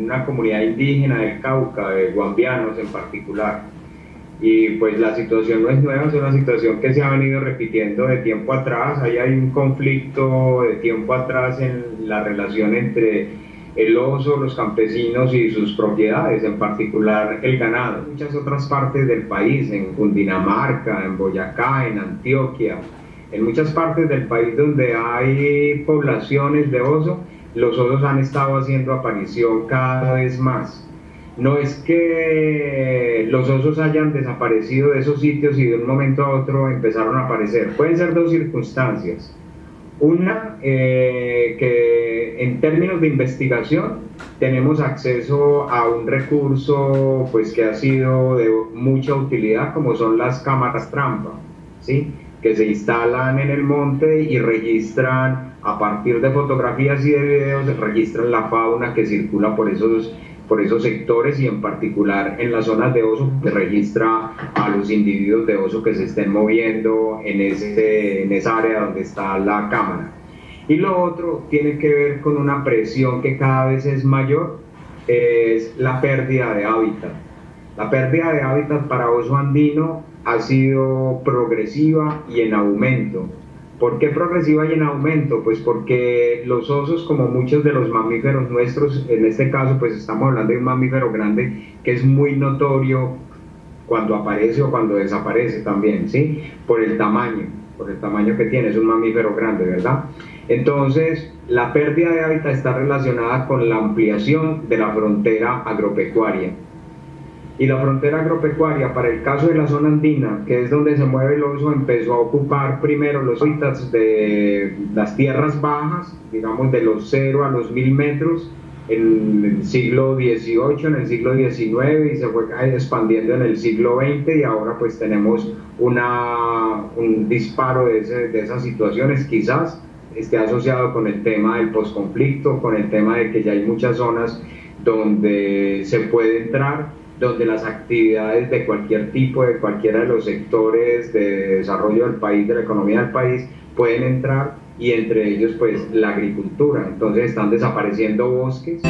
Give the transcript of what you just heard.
una comunidad indígena del Cauca, de guambianos en particular. Y pues la situación no es nueva, es una situación que se ha venido repitiendo de tiempo atrás. Ahí hay un conflicto de tiempo atrás en la relación entre el oso, los campesinos y sus propiedades, en particular el ganado. muchas otras partes del país, en Cundinamarca, en Boyacá, en Antioquia, en muchas partes del país donde hay poblaciones de oso, los osos han estado haciendo aparición cada vez más. No es que los osos hayan desaparecido de esos sitios y de un momento a otro empezaron a aparecer. Pueden ser dos circunstancias. Una, eh, que en términos de investigación tenemos acceso a un recurso pues, que ha sido de mucha utilidad, como son las cámaras trampa, ¿sí? Que se instalan en el monte y registran, a partir de fotografías y de videos, registran la fauna que circula por esos por esos sectores y en particular en las zonas de oso que registra a los individuos de oso que se estén moviendo en, ese, en esa área donde está la cámara. Y lo otro tiene que ver con una presión que cada vez es mayor, es la pérdida de hábitat. La pérdida de hábitat para oso andino ha sido progresiva y en aumento. ¿Por qué progresiva y en aumento? Pues porque los osos, como muchos de los mamíferos nuestros, en este caso pues estamos hablando de un mamífero grande que es muy notorio cuando aparece o cuando desaparece también, ¿sí? Por el tamaño, por el tamaño que tiene, es un mamífero grande, ¿verdad? Entonces, la pérdida de hábitat está relacionada con la ampliación de la frontera agropecuaria y la frontera agropecuaria para el caso de la zona andina, que es donde se mueve el oso, empezó a ocupar primero los hábitats de las tierras bajas, digamos de los 0 a los 1000 metros, en el siglo XVIII, en el siglo XIX y se fue expandiendo en el siglo XX y ahora pues tenemos una, un disparo de, de esas situaciones quizás esté asociado con el tema del posconflicto, con el tema de que ya hay muchas zonas donde se puede entrar donde las actividades de cualquier tipo, de cualquiera de los sectores de desarrollo del país, de la economía del país, pueden entrar y entre ellos pues la agricultura. Entonces están desapareciendo bosques.